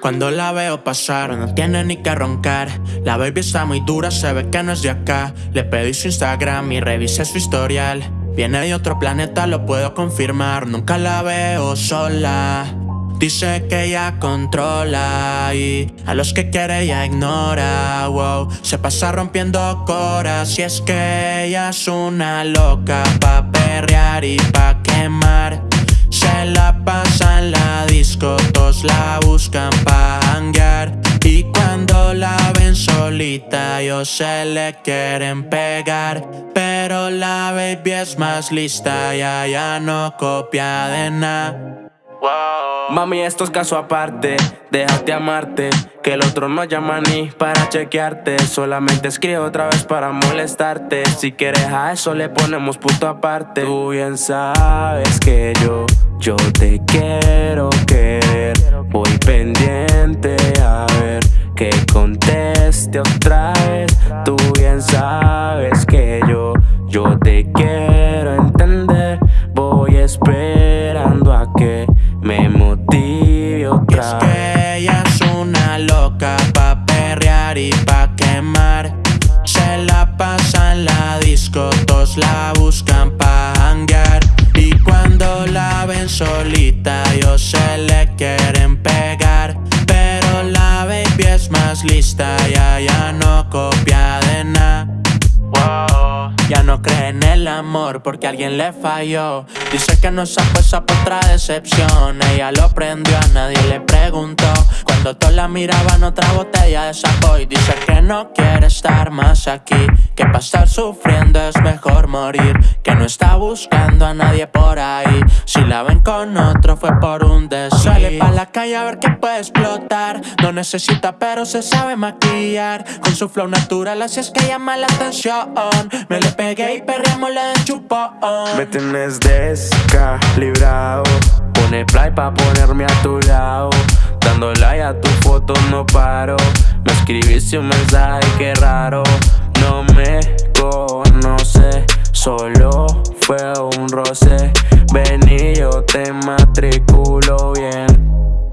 Cuando la veo pasar, no tiene ni que roncar. La baby está muy dura, se ve que no es de acá. Le pedí su Instagram y revisé su historial. Viene de otro planeta, lo puedo confirmar. Nunca la veo sola. Dice que ella controla y a los que quiere ella ignora. Wow, se pasa rompiendo coras y es que ella es una loca pa perrear y pa quemar. La pasa en la disco, todos la buscan pa hanguear. Y cuando la ven solita, ellos se le quieren pegar. Pero la baby es más lista, ya ya no copia de nada. Mami, esto es caso aparte, déjate amarte Que el otro no llama ni para chequearte Solamente escribe otra vez para molestarte Si quieres a eso le ponemos punto aparte Tú bien sabes que yo, yo te quiero querer Voy pendiente a ver que conteste otra vez. Tú bien sabes que yo, yo te quiero entender. Voy esperando a que me motive otra Es que ella es una loca pa' perrear y pa' quemar. Se la pasa en la disco, todos la buscan pa' solita, ellos se le quieren pegar Pero la baby es más lista, ya ya no copia de nada. Ya no cree en el amor porque alguien le falló. Dice que no se puesta por otra decepción. Ella lo prendió, a nadie le preguntó. Cuando todos la miraban otra botella de saco Y dice que no quiere estar más aquí Que para estar sufriendo es mejor morir Que no está buscando a nadie por ahí. Si la ven con otro fue por un deseo Sale pa' la calle a ver qué puede explotar. No necesita pero se sabe maquillar. Con su flow natural así es que llama la atención. Me le pegué y perreamos la chupón. Me tienes descalibrado. Pone play pa' ponerme a tu lado. Dando like a tu foto no paro. Me escribiste un mensaje que raro. No me Solo fue un roce. Vení yo te matriculo bien.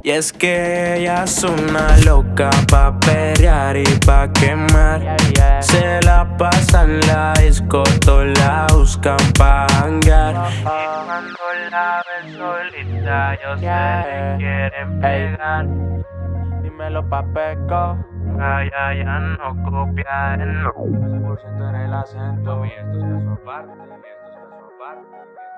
Y es que ella es una loca pa' perrear y pa' quemar. Se la pasa en la disco, la buscan pa' hangar. Y cuando la ven solita, ellos se le quieren pegar Dímelo pa' peco Ay, ay, ya no copia el no. 100% en el acento. Y esto es caso aparte, y esto es caso aparte, y esto es caso aparte